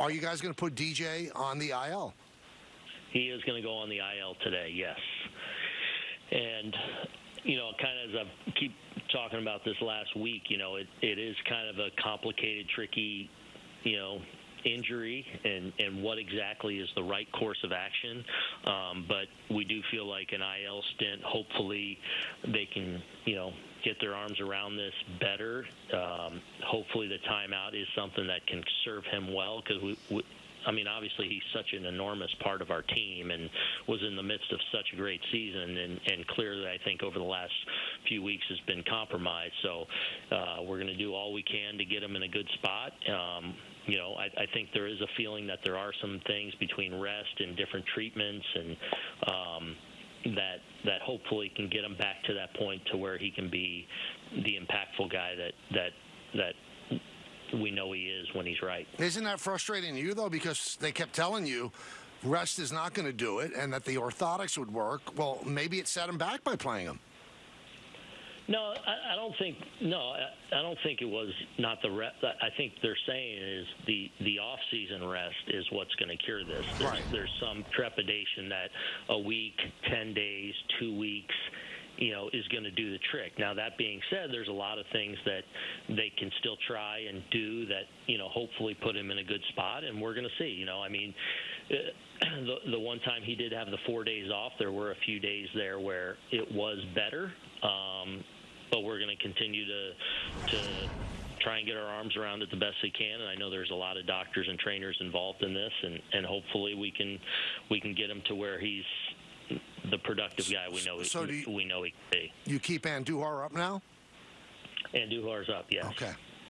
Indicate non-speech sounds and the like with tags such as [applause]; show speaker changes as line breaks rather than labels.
Are you guys going to put DJ on the IL?
He is going to go on the IL today, yes. And you know, kind of as I keep talking about this last week, you know, it, it is kind of a complicated, tricky, you know, injury and, and what exactly is the right course of action. Um, but we do feel like an IL stint, hopefully they can, you know, get their arms around this better. Um, hopefully the timeout is something that can serve him well because we, we I mean, obviously he's such an enormous part of our team and was in the midst of such a great season, and, and clearly I think over the last few weeks has been compromised. So uh, we're going to do all we can to get him in a good spot. Um, you know, I, I think there is a feeling that there are some things between rest and different treatments and. Um, that that hopefully can get him back to that point to where he can be the impactful guy that that that we know he is when he's right.
Isn't that frustrating to you though? Because they kept telling you rest is not going to do it, and that the orthotics would work. Well, maybe it set him back by playing him.
No, I, I don't think. No, I, I don't think it was not the rest. I think they're saying is the the off season rest is what's going to cure this. There's,
Right.
there's some trepidation that a week, ten days, two weeks. You know, is going to do the trick. Now, that being said, there's a lot of things that they can still try and do that, you know, hopefully put him in a good spot, and we're going to see. You know, I mean, [clears throat] the, the one time he did have the four days off, there were a few days there where it was better. Um, but we're going to continue to to try and get our arms around it the best we can. And I know there's a lot of doctors and trainers involved in this, and and hopefully we can we can get him to where he's the productive guy we know
So do
he,
you-
we know he can be.
You keep Andujar up now?
Andujar's up, yes.
Okay.